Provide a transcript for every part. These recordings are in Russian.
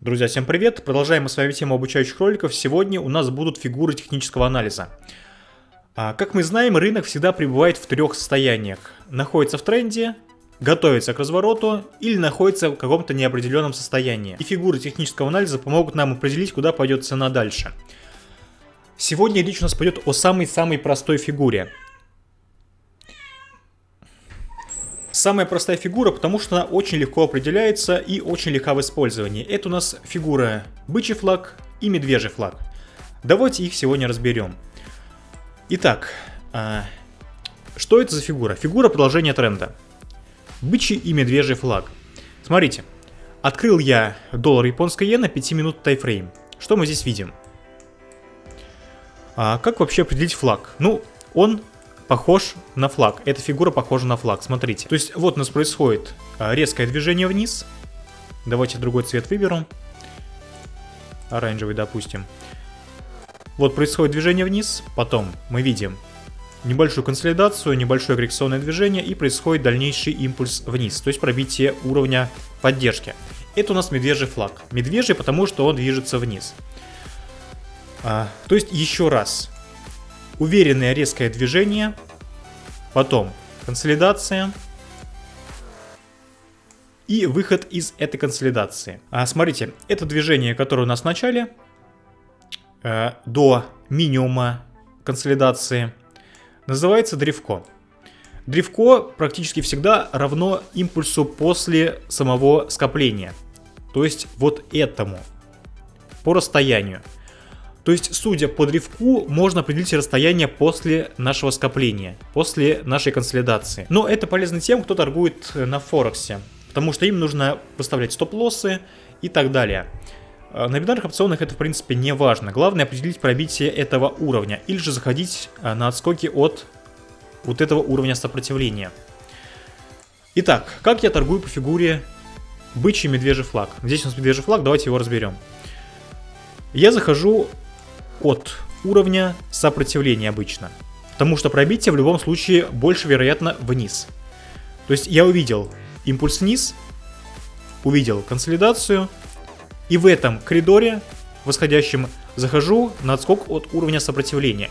Друзья, всем привет! Продолжаем мы с вами тему обучающих роликов. Сегодня у нас будут фигуры технического анализа. А, как мы знаем, рынок всегда пребывает в трех состояниях. Находится в тренде, готовится к развороту или находится в каком-то неопределенном состоянии. И фигуры технического анализа помогут нам определить, куда пойдет цена дальше. Сегодня речь у нас пойдет о самой-самой простой фигуре. Самая простая фигура, потому что она очень легко определяется и очень легка в использовании. Это у нас фигура бычий флаг и медвежий флаг. Давайте их сегодня разберем. Итак, а, что это за фигура? Фигура продолжения тренда. Бычий и медвежий флаг. Смотрите, открыл я доллар японская иена 5 минут тайфрейм. Что мы здесь видим? А, как вообще определить флаг? Ну, он похож на флаг. Эта фигура похожа на флаг, смотрите. То есть вот у нас происходит а, резкое движение вниз. Давайте другой цвет выберу. Оранжевый, допустим. Вот происходит движение вниз, потом мы видим небольшую консолидацию, небольшое коррекционное движение и происходит дальнейший импульс вниз, то есть пробитие уровня поддержки. Это у нас медвежий флаг. Медвежий, потому что он движется вниз. А, то есть еще раз, уверенное резкое движение, потом консолидация и выход из этой консолидации. А, смотрите, это движение, которое у нас в начале, э, до минимума консолидации, называется древко. Древко практически всегда равно импульсу после самого скопления. То есть вот этому, по расстоянию. То есть, судя по древку, можно определить расстояние после нашего скопления, после нашей консолидации. Но это полезно тем, кто торгует на Форексе, потому что им нужно выставлять стоп-лоссы и так далее. А, на бинарных опционах это в принципе не важно. Главное определить пробитие этого уровня или же заходить а, на отскоки от вот этого уровня сопротивления. Итак, как я торгую по фигуре бычий медвежий флаг? Здесь у нас медвежий флаг, давайте его разберем. Я захожу от уровня сопротивления обычно. Потому что пробитие в любом случае больше вероятно вниз. То есть я увидел импульс вниз, увидел консолидацию, и в этом коридоре восходящем захожу на отскок от уровня сопротивления.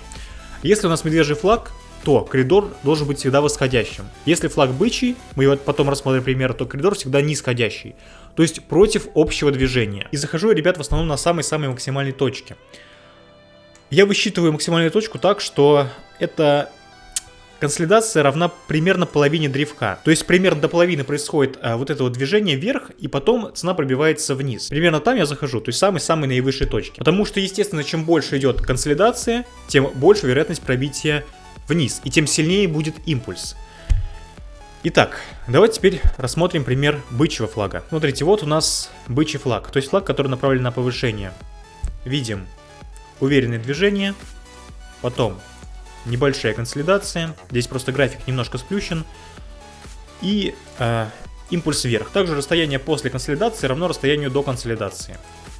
Если у нас медвежий флаг, то коридор должен быть всегда восходящим. Если флаг бычий, мы его потом рассмотрим пример, то коридор всегда нисходящий. То есть против общего движения. И захожу ребят, в основном на самой-самой максимальной точке. Я высчитываю максимальную точку так, что эта консолидация равна примерно половине древка. То есть примерно до половины происходит а, вот это вот движение вверх, и потом цена пробивается вниз. Примерно там я захожу, то есть самой-самой наивысшей точки. Потому что, естественно, чем больше идет консолидация, тем больше вероятность пробития вниз, и тем сильнее будет импульс. Итак, давайте теперь рассмотрим пример бычьего флага. Смотрите, вот у нас бычий флаг, то есть флаг, который направлен на повышение. Видим уверенное движение, потом небольшая консолидация, здесь просто график немножко сплющен, и э, импульс вверх. Также расстояние после консолидации равно расстоянию до консолидации,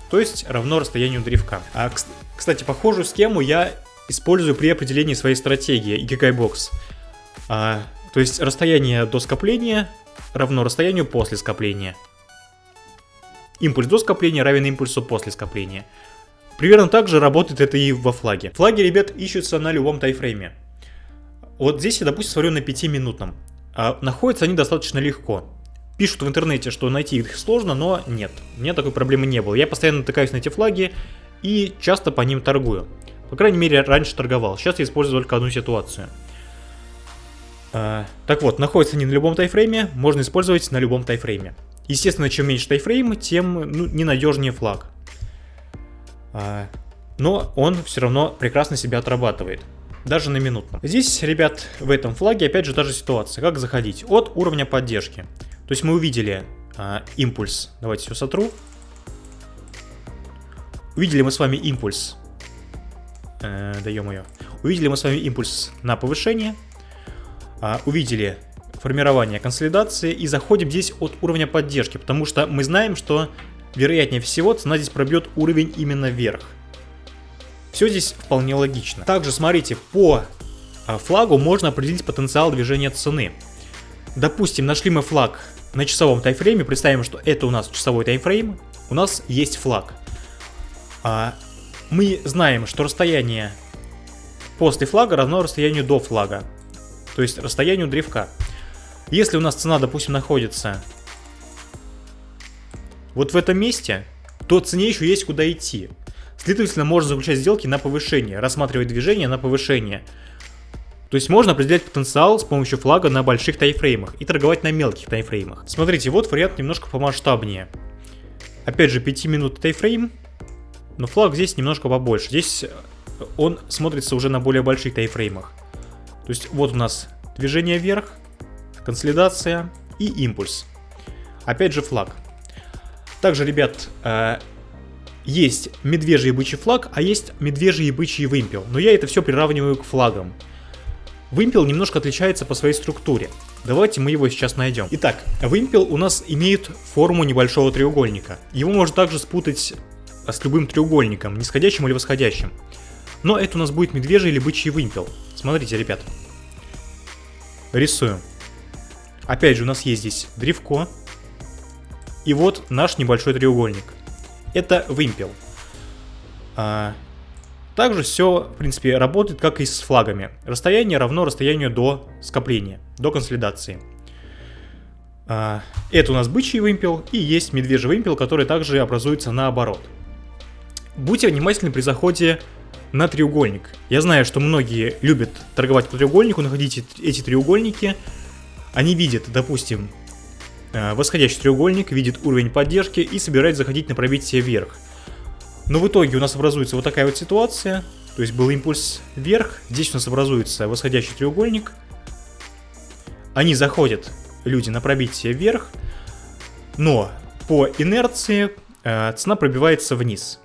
то есть равно расстоянию древка. А, кстати, похожую схему я использую при определении своей стратегии Ikigai Box. А, то есть расстояние до скопления равно расстоянию после скопления. Импульс до скопления равен импульсу после скопления. Примерно так же работает это и во флаге. Флаги, ребят, ищутся на любом тайфрейме. Вот здесь я, допустим, смотрю на 5-минутном. А находятся они достаточно легко. Пишут в интернете, что найти их сложно, но нет. У меня такой проблемы не было. Я постоянно натыкаюсь на эти флаги и часто по ним торгую. По крайней мере, раньше торговал. Сейчас я использую только одну ситуацию. А, так вот, находятся они на любом тайфрейме, можно использовать на любом тайфрейме. Естественно, чем меньше тайфрейм, тем ну, ненадежнее флаг. А, но он все равно прекрасно себя отрабатывает. Даже на минутном. Здесь, ребят, в этом флаге опять же та же ситуация. Как заходить? От уровня поддержки. То есть мы увидели а, импульс. Давайте все сотру. Увидели мы с вами импульс. Э, даем ее. Увидели мы с вами импульс на повышение. А, увидели формирование консолидации и заходим здесь от уровня поддержки, потому что мы знаем, что вероятнее всего цена здесь пробьет уровень именно вверх. Все здесь вполне логично. Также смотрите, по а, флагу можно определить потенциал движения цены. Допустим, нашли мы флаг на часовом таймфрейме, представим, что это у нас часовой таймфрейм, у нас есть флаг. А, мы знаем, что расстояние после флага равно расстоянию до флага. То есть расстоянию древка. Если у нас цена, допустим, находится вот в этом месте, то цене еще есть куда идти. Следовательно, можно заключать сделки на повышение, рассматривать движение на повышение. То есть можно определять потенциал с помощью флага на больших тайфреймах и торговать на мелких тайфреймах. Смотрите, вот вариант немножко помасштабнее. Опять же, 5 минут тайфрейм, но флаг здесь немножко побольше. Здесь он смотрится уже на более больших тайфреймах. То есть вот у нас движение вверх, консолидация и импульс. Опять же флаг. Также, ребят, э, есть медвежий и бычий флаг, а есть медвежий и бычий вымпел. Но я это все приравниваю к флагам. Вымпел немножко отличается по своей структуре. Давайте мы его сейчас найдем. Итак, вымпел у нас имеет форму небольшого треугольника. Его можно также спутать с любым треугольником, нисходящим или восходящим. Но это у нас будет медвежий или бычий вымпел. Смотрите, ребят. Рисуем. Опять же, у нас есть здесь древко. И вот наш небольшой треугольник. Это вымпел. А, также все, в принципе, работает как и с флагами. Расстояние равно расстоянию до скопления, до консолидации. А, это у нас бычий вымпел и есть медвежий вымпел, который также образуется наоборот. Будьте внимательны при заходе на треугольник. Я знаю, что многие любят торговать по треугольнику, находить эти треугольники. Они видят, допустим, восходящий треугольник, видит уровень поддержки и собирает заходить на пробитие вверх. Но в итоге у нас образуется вот такая вот ситуация. То есть был импульс вверх, здесь у нас образуется восходящий треугольник. Они заходят, люди, на пробитие вверх, но по инерции э, цена пробивается вниз.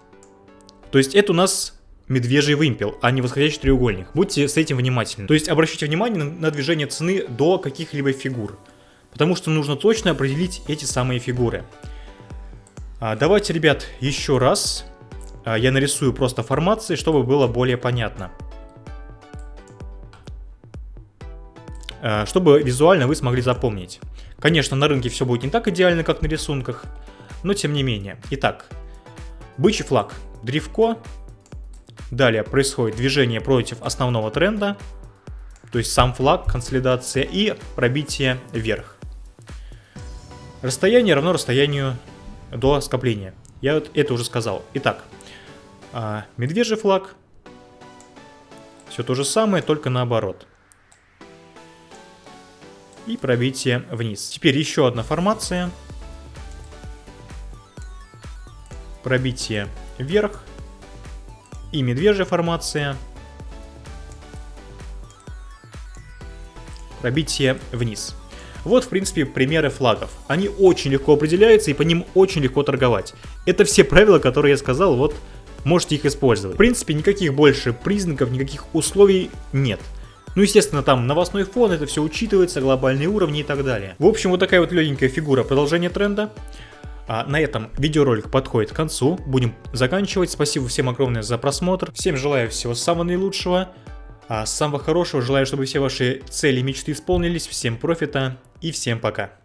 То есть это у нас медвежий вымпел, а не восходящий треугольник. Будьте с этим внимательны. То есть обращайте внимание на, на движение цены до каких-либо фигур. Потому что нужно точно определить эти самые фигуры. А, давайте, ребят, еще раз а, я нарисую просто формации, чтобы было более понятно. А, чтобы визуально вы смогли запомнить. Конечно, на рынке все будет не так идеально, как на рисунках, но тем не менее. Итак, бычий флаг, древко. Далее происходит движение против основного тренда, то есть сам флаг, консолидация и пробитие вверх. Расстояние равно расстоянию до скопления. Я вот это уже сказал. Итак, а медвежий флаг. Все то же самое, только наоборот. И пробитие вниз. Теперь еще одна формация. Пробитие вверх. И медвежья формация. Пробитие вниз. Вот, в принципе, примеры флагов. Они очень легко определяются и по ним очень легко торговать. Это все правила, которые я сказал вот можете их использовать. В принципе, никаких больше признаков, никаких условий нет. Ну, естественно, там новостной фон, это все учитывается, глобальные уровни и так далее. В общем, вот такая вот легенькая фигура продолжения тренда. А на этом видеоролик подходит к концу. Будем заканчивать. Спасибо всем огромное за просмотр. Всем желаю всего самого наилучшего. А самого хорошего. Желаю, чтобы все ваши цели и мечты исполнились. Всем профита и всем пока.